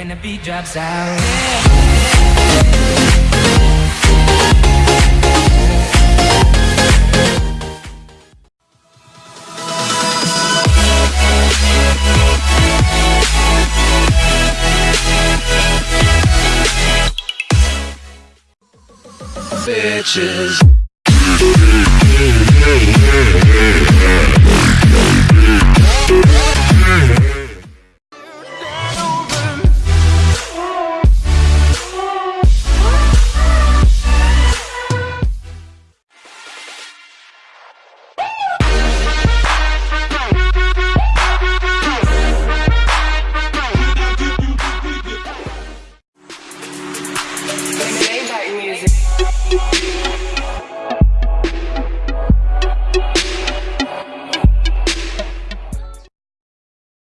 when the beat drops out. bitches.